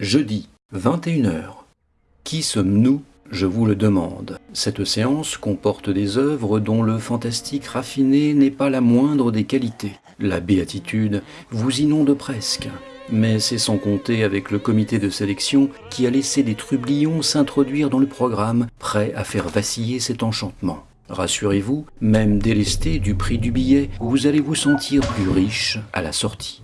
Jeudi, 21h. Qui sommes-nous? Je vous le demande. Cette séance comporte des œuvres dont le fantastique raffiné n'est pas la moindre des qualités. La béatitude vous inonde presque. Mais c'est sans compter avec le comité de sélection qui a laissé des trublions s'introduire dans le programme, prêt à faire vaciller cet enchantement. Rassurez-vous, même délesté du prix du billet, vous allez vous sentir plus riche à la sortie.